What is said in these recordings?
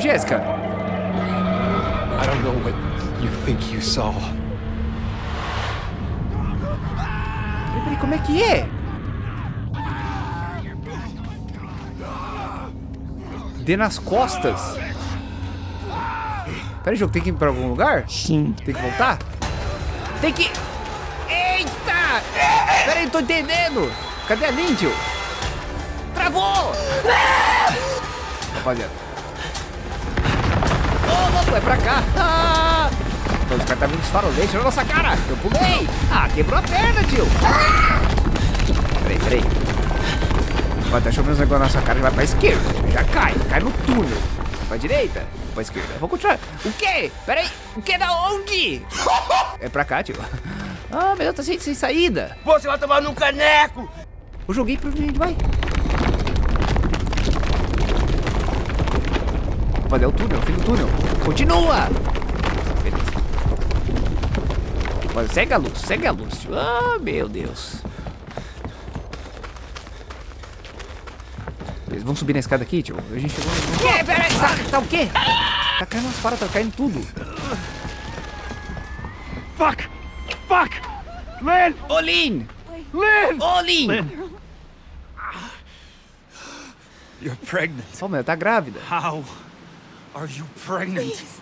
Jéssica. I don't know what you think you saw. Peraí, como é que é? Dê nas costas. Peraí, jogo, tem que ir pra algum lugar? Sim. Tem que voltar? Tem que... Eita! Peraí, não tô entendendo. Cadê a Lindy? Travou! Rapaziada. Louco, é pra cá. Ah! Então, os caras tá vindo na nossa cara. Eu pulei. Ah, quebrou a perna, tio. Peraí, peraí. Vai, tá chovendo uns negócios na nossa cara e vai pra esquerda. Já cai. Cai no túnel. Pra direita. Pra esquerda. Vou continuar. O quê? Peraí. O que? Da onde? É pra cá, tio. Ah, meu Deus, tá sem, sem saída. Você vai tomar num caneco! Eu joguei pra onde a gente vai. Mas é o túnel, o fim do túnel. Continua! Beleza. Mas segue a luz, segue a luz. tio. Ah, meu Deus. Beleza, vamos subir na escada aqui, tio. A gente chegou no... Que? Peraí, tá, tá o quê? Tá caindo umas paradas, tá caindo tudo. Fuck! Fuck! Lynn! Olin! Lynn! Olin! You're pregnant. Oh, meu, tá grávida. How are you pregnant? Please.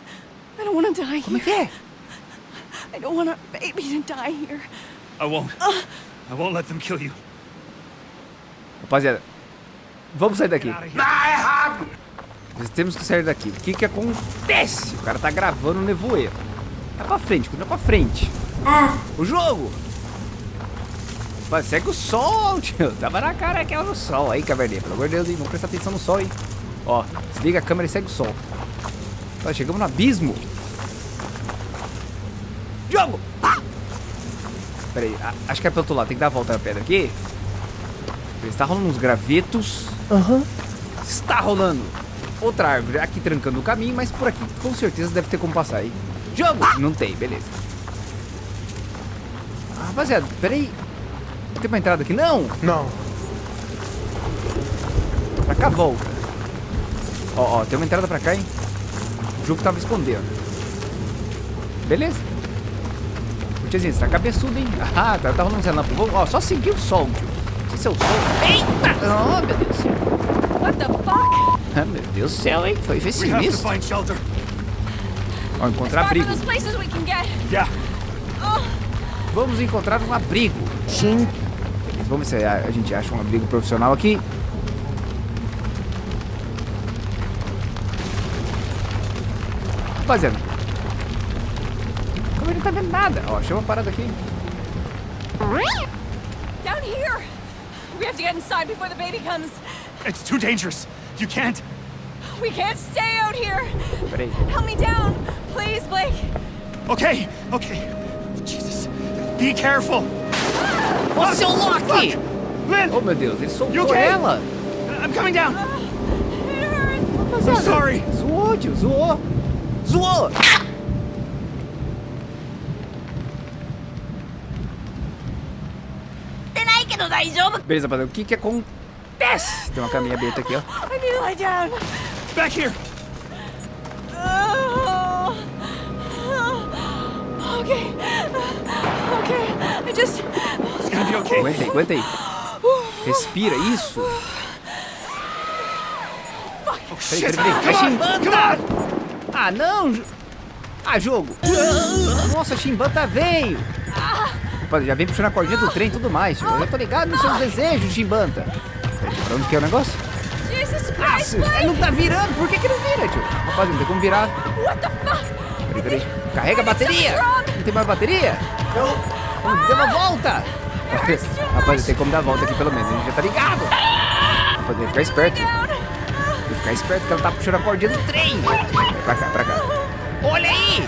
I don't want to die Como é here. que é? I don't want a baby to die here. I won't. I won't let them kill you. Rapaziada, vamos sair daqui. Nós temos que sair daqui. O que que acontece? O cara tá gravando o nevoeiro. Tá pra frente, continua pra frente. O jogo! Mas segue o sol, tio. Tava na cara que era o sol. Aí, caverninha, pelo amor de Deus, hein? Vamos prestar atenção no sol, hein? Ó, desliga a câmera e segue o sol. Ó, chegamos no abismo. Jogo! Ah! Pera aí, a- acho que é pelo outro lado. Tem que dar a volta na pedra aqui. Está rolando uns gravetos. Aham. Está rolando outra árvore aqui trancando o caminho, mas por aqui com certeza deve ter como passar aí. Jogo! Não tem, beleza. Ah, rapaziada, peraí. Tem uma entrada aqui? Não! Não. Pra cá volta. Ó, ó, tem uma entrada pra cá, hein? O jogo tava escondendo. Beleza. Ô, Tiazinha, você tá cabeçudo, hein? Ah, tá, tá rolando essa lâmpada. Vamos, Ó, só seguir o sol, tio. Esse é o sol. Eita! Oh, meu Deus do céu. What the fuck? Ah, meu Deus do céu, hein? Foi, foi sinistro. find shelter. Ó, encontrar abrigo. those places we can get. Yeah. Vamos encontrar um abrigo. Sim. Vamos ver se a, a gente acha um abrigo profissional aqui. Rapaziada. Como ele não tá vendo nada? Ó, chama uma parada aqui. Down here. We have to get inside before the baby comes. It's too dangerous. You can't. We can't stay out here. Pera aí. Help me down, please, Blake. Okay. Okay. Jesus. Be careful. Ó, seu Loki! Lynn, Oh, meu Deus, ele soltou okay? ela. I'm coming down. It hurts. I'm sorry. Zoou, tio, zoou. Zoou! Beleza, rapaziada, o que que acontece? Tem uma caminha aberta aqui, ó. I need to lie down. Back here. Oh. Okay. Okay. I just. It's gonna be okay. Aguenta aí, aguenta aí. Respira, isso. Oh, Peraí, shit. peraí, peraí. Vai Come on. Come on. Ah, não! Ah, jogo! Nossa, chimbanta veio! Rapaz, já vem puxando a cordinha do trem e tudo mais, tio. Eu já tô ligado nos seus desejos, chimbanta. Peraí, pra onde que é o negócio? Jesus Ah, ele não tá virando, por que que não vira, tio? Rapaz, não tem como virar. What the fuck? Peraí, peraí. Carrega a bateria! Não tem mais bateria? Vamos, dê uma volta! Rapaz, tem como dar a volta aqui pelo menos, a gente já tá ligado. Rapaz, tem que ficar esperto. Ficar esperto que ela tá puxando a cordinha do trem. Pra cá, pra cá. Olha aí!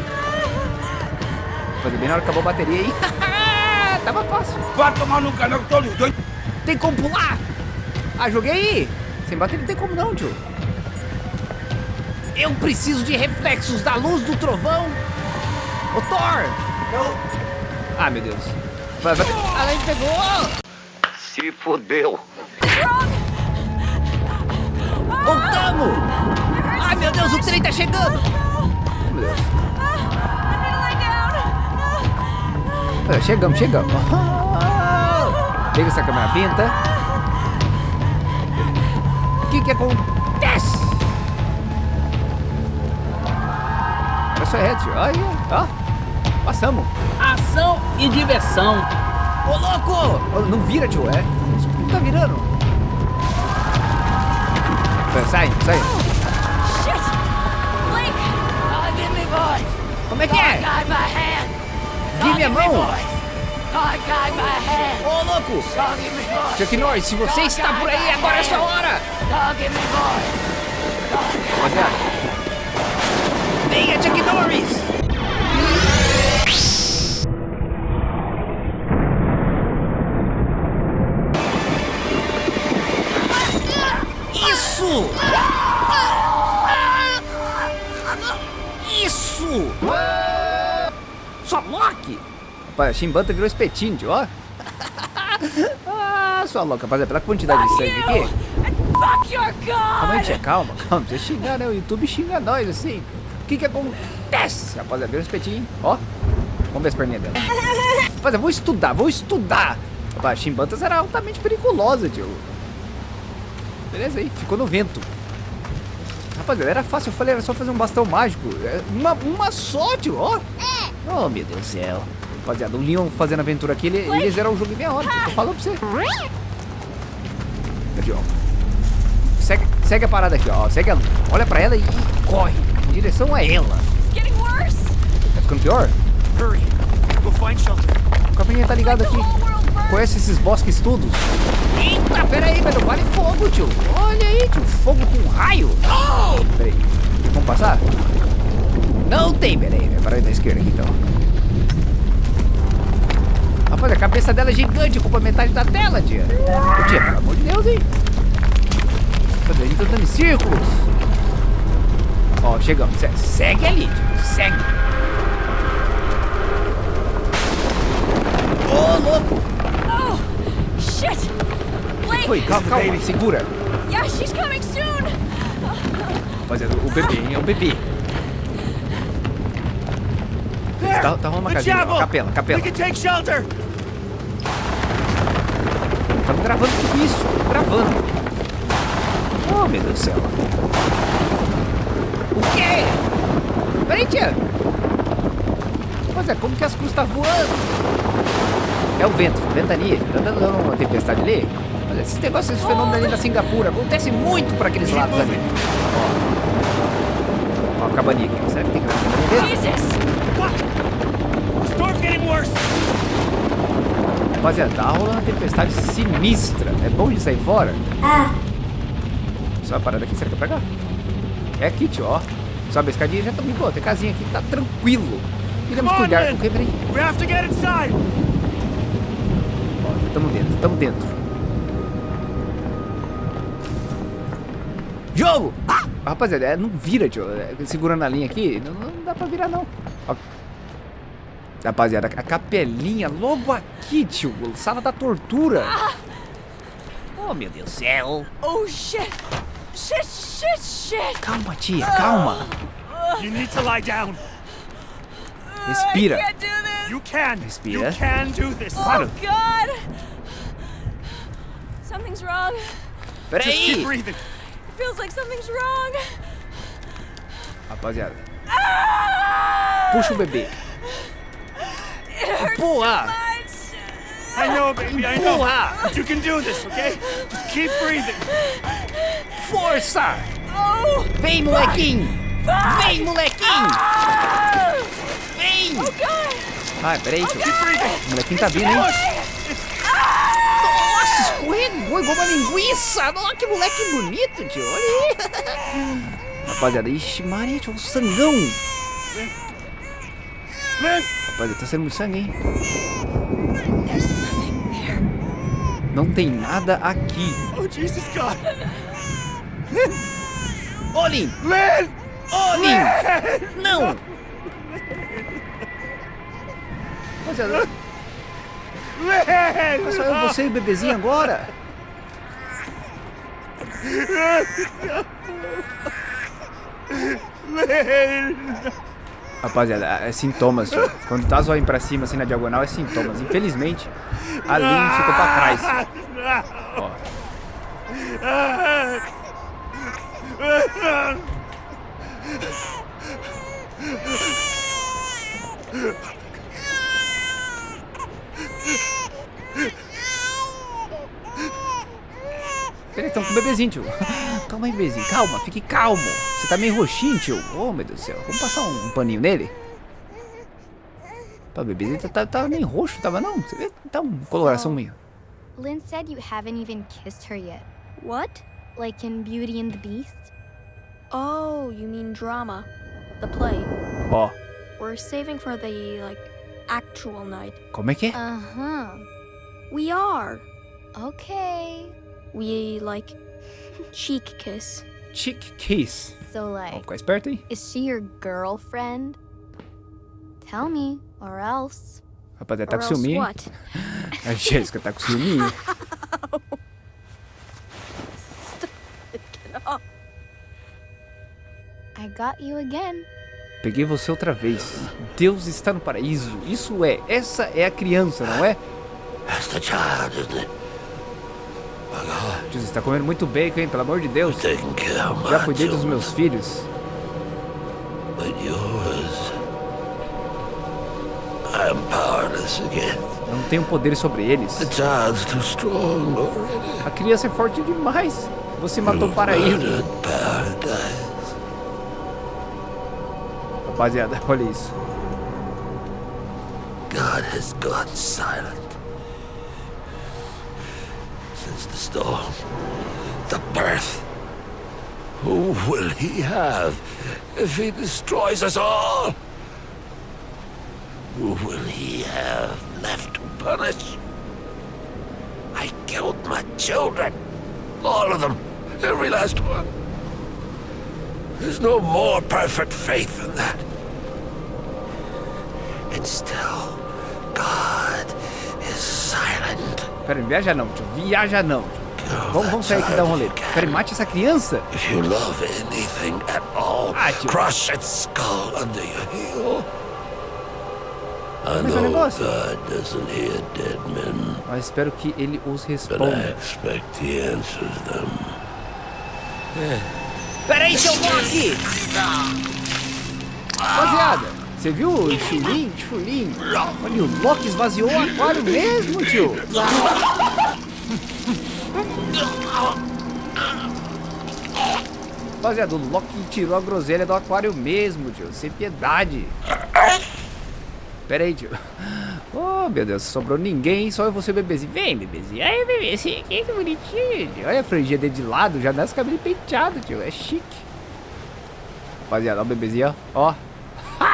Fazer bem na hora que acabou a bateria aí. Tava fácil. Vai tomar no caneco todo doido. Tem como pular? Ah, joguei aí. Sem bateria não tem como não, tio. Eu preciso de reflexos da luz do trovão. Ô, Thor! Ah, meu Deus. Vai, vai. Ah, pegou! Se fodeu. Voltamos! Ai, meu Deus, o trem tá chegando. Ah, Chegamos, chegamos. Pega essa câmera pinta. O que que acontece? Só, é, tio. Aí, ó. Passamos. Ação e diversão. Ô, louco! Não vira, tio. É. Não tá virando. Sai, sai. Shit! Blake! Oh, give me voice. Como é que é? Guide my hand. Give me a mão. Oh. Ô, louco! Oh, voice. Chuck Norris, se você está por aí, agora é sua hora! Oh. Rapaziada. Venha, Chuck Norris! Rapaz, a Shimbanta virou espetinho, tio, ó. ah, sua louca, rapaziada, pela quantidade de sangue aqui. And fuck your Calma calma, calma. Você xingar, né? O YouTube xinga nós, assim. O que que acontece? Rapaziada, vira o espetinho, ó. Vamos ver as perninhas dela. Rapaziada, vou estudar, vou estudar. Rapaz, Chimbantas era altamente perigosa, tio. Beleza aí, ficou no vento. Rapaziada, era fácil, eu falei, era só fazer um bastão mágico. É, Uma, uma só, tio, ó. Oh, meu Deus do céu. Rapaziada, o Leon fazendo aventura aqui, ele, ele zerou o jogo em meia hora. Tô falando pra você. Aqui, ó. Segue, segue a parada aqui, ó. Segue a luz. Olha pra ela e corre em direção a ela. Tá ficando pior? Hurry. We'll find shelter. O caminho tá ligado aqui. Conhece esses bosques todos? Eita, pera aí, velho. Vale fogo, tio. Olha aí, tio. Fogo com raio. Pera aí. Tem como passar? Não tem, pera aí. Para aí da esquerda aqui, então. Rapaz, a cabeça dela é gigante. Ocupa metade da tela, tia. Ô, tia, pelo amor de Deus, hein. Cadê? A gente tá andando em círculos. Ó, chegamos. Se- Segue ali, tio. Segue. Ô, louco. Oh! Shit! Blake! Foi, calma, calma. Segura. Yeah, she's coming soon! Rapaziada, o bebê, hein? É o bebê. Tá, tá rolando uma casinha. Capela, capela. We can take shelter. Estamos gravando tudo isso. Gravando. Oh, meu Deus do céu. O quê? Peraí, tia. Rapaziada, como que as cruzes tá voando? É o vento, ventania. Tá dando uma tempestade ali? Mas esses negócios, esses fenômenos ali na Singapura acontecem muito pra aqueles lados ali. Ó. Ó, a cabaninha aqui. Será que tem cabaninha dentro? Jesus! Storm's getting worse. Rapaziada, tá rolando uma tempestade sinistra. É bom de sair fora? Só a parada aqui, será que é pra cá? É aqui, tio, ó. Sobe a escadinha já tá bem boa. Tem casinha aqui, tá tranquilo. On, cuidar man. com o quebrei. We have to get inside. Ó, tamo dentro, tamo dentro. Jogo! Ah! Rapaziada, é, não vira, tio. É, segurando a linha aqui, não, não dá pra virar, não. Ó. Rapaziada, a capelinha logo aqui, tio. Sala da tortura. Oh, meu Deus do céu. Oh shit! Shit, shit, shit! Calma, tia, calma. You need to lie down. Respira. I can't do this! You can. Respira. You can do this. Claro. Oh god! Something's wrong. Just keep Peraí. breathing. It feels like something's wrong. Rapaziada, Ah! puxa o bebê. Empurra. I know, baby. I know. But you can do this, okay? Just keep breathing. Força. Oh! Vem, molequinho. Vem, molequinho. Ah! Vem. Oh god! Ai, peraí. Keep breathing. O molequinho tá vindo, hein? Nossa, escorregou igual uma linguiça. Nossa, que moleque bonito, tio. Olha aí. Rapaziada, ixi, Maria, tio, um sangão. Man, Rapaziada, tá saindo muito sangue, hein? Não tem nada aqui. oh Jesus God. Olhem! Lynn! Olhem! Não! Rapaziada, Lynn! só eu, você e o bebezinho agora? Rapaziada, é sintomas, tio. Quando tá zoando pra cima, assim, na diagonal, é sintomas. Infelizmente, a Lynn ficou pra trás. Ó. Peraí, estão com o bebezinho, tio. Calma aí, bebezinho. Calma, fique calmo. Você tá meio roxinho, tio. Oh, meu Deus do céu. Vamos passar um, um paninho nele? Pô, o bebezinho tá, tá, tá meio roxo, tava não? Você vê? Tá uma coloração meio... Lynn said you haven't even kissed her yet. What? Like in Beauty and the Beast? Oh, you mean drama. The play. Ó, We're saving for the, like, actual night. como é que é? Uh-huh. We are. Okay. We, like, cheek kiss. Chick Kiss. So, Vamos like, ficar esperto, hein? is she your girlfriend? Tell me, or else. Rapaziada, tá or com ciúme, hein? what? A Jéssica tá com ciúme. I got you again. Peguei você outra vez. Deus está no paraíso. Isso é. Essa é a criança, não é? That's the child, isn't it? Jesus, tá comendo muito bacon, hein? Pelo amor de Deus. Já cuidei dos meus filhos. Eu não tenho poder sobre eles. A criança é forte demais. Você matou o paraíso. Rapaziada, olha isso. God has gone silent. The storm, the birth. Who will he have if he destroys us all? Who will he have left to punish? I killed my children. All of them. Every last one. There's no more perfect faith than that. And still, God is silent. Pera aí, viaja não, tio. Viaja não, tio. Vamos, vamos sair aqui e dar um rolê. Pera aí, mate essa criança. If you love anything at all, Ah, tio. crush its skull under your heel. I Como é que é o negócio? God doesn't hear dead men, Mas espero que ele os responda. expect he answers them. Pera aí, seu Loki! Rapaziada, você viu o Chulin? Chulin? Olha, o Loki esvaziou o aquário mesmo, tio. Rapaziada, o Loki tirou a groselha do aquário mesmo, tio. Sem piedade. Pera aí, tio. Oh, meu Deus, sobrou ninguém, só eu vou ser o bebezinho. Vem, bebezinho. Aí, bebezinho, que bonitinho. tio. Olha a franjinha dele de lado, já nasce cabelo penteado, tio. É chique. Rapaziada, ó o bebezinho, ó.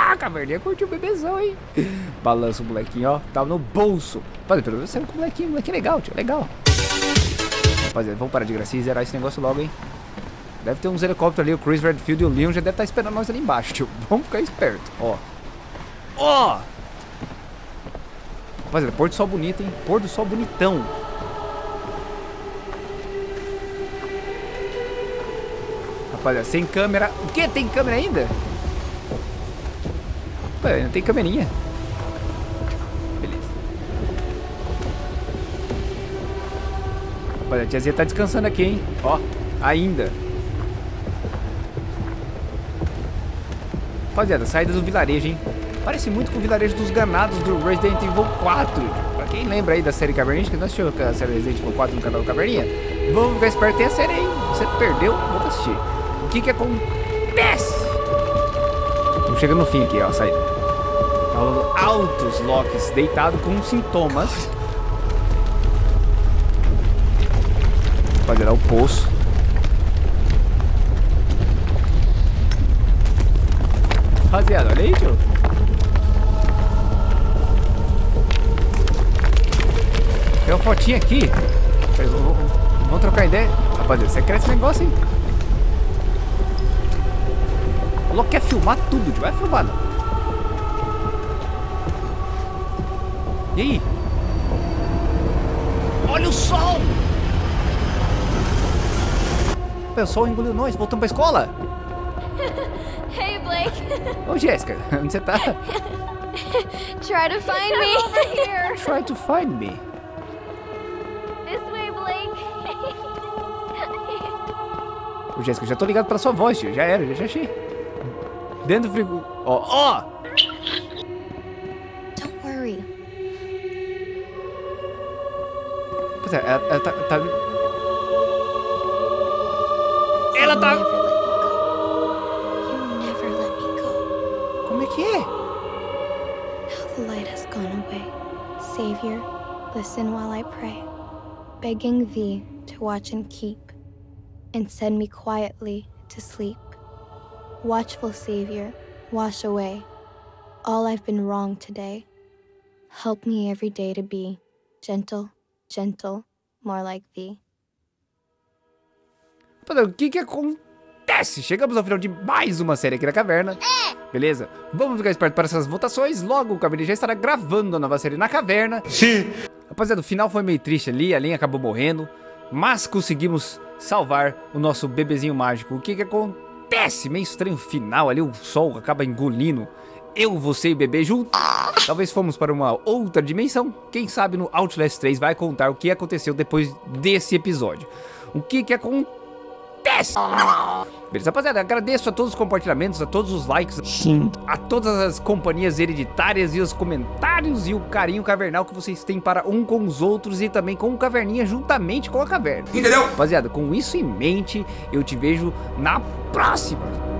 Ah, caverninha curtiu o bebezão, hein? Balança o molequinho, ó. Tava no bolso. Rapaziada, pelo menos saiu com o molequinho. Molequinho legal, tio. Legal. Rapaziada, vamos parar de gracinha e zerar esse negócio logo, hein? Deve ter uns helicópteros ali. O Chris Redfield e o Leon já devem estar esperando nós ali embaixo, tio. Vamos ficar esperto, ó. Ó! Rapaziada, pôr do sol bonito, hein? Pôr do sol bonitão. Rapaziada, sem câmera. O que? Tem câmera ainda? Rapaziada, não tem câmerinha. Beleza. Rapaziada, a tiazinha tá descansando aqui, hein? Ó, ainda. Rapaziada, saída do vilarejo, hein? Parece muito com o vilarejo dos ganados do Resident Evil 4. Pra quem lembra aí da série que nós assistiu a série Resident Evil 4 no canal Caverninha, vamos ficar esperto, tem a série aí. Você perdeu, vamos assistir. O que que acontece? Estamos chegando no fim aqui, ó, a saída. Tá altos Locks deitado com sintomas. Rapaziada, o poço. Rapaziada, olha aí, tio. Tem uma fotinha aqui. Vamos- trocar ideia. Rapaziada, você quer esse negócio, hein? O louco quer filmar tudo. Vai filmar, não. E aí? Olha o sol! O sol engoliu nós. Voltamos pra escola? Hey, Blake. Ô, Jéssica, onde você tá? Try to find me. over here. Try to find me. This way, Blake. Ô, Jéssica, já tô ligado pela sua voz, tio. Já era, já achei. Dentro do frigo... Ó, ó! Don't worry. Pois é, ela, ela tá, tá... Ela tá... You never let me go. Como é que é? Now the light has gone away. Savior, listen while I pray, begging thee to watch and keep, and send me quietly to sleep. Watchful Savior, wash away all I've been wrong today. Help me every day to be gentle, gentle, more like thee. Rapaziada, O que que acontece? Chegamos ao final de mais uma série aqui na caverna. Beleza? Vamos ficar esperto para essas votações. Logo o Caverna já estará gravando a nova série na caverna. Sim. Rapaziada, o final foi meio triste ali. A Lin acabou morrendo. Mas conseguimos salvar o nosso bebezinho mágico. O que que acontece? Meio estranho final ali. O sol acaba engolindo eu, você e o bebê junto. Talvez fomos para uma outra dimensão. Quem sabe no Outlast 3 vai contar o que aconteceu depois desse episódio. O que que acontece? Beleza, rapaziada, agradeço a todos os compartilhamentos, a todos os likes, Sim. a todas as companhias hereditárias e os comentários e o carinho cavernal que vocês têm para um com os outros e também com o Caverninha juntamente com a caverna. Entendeu? Rapaziada, com isso em mente, eu te vejo na próxima.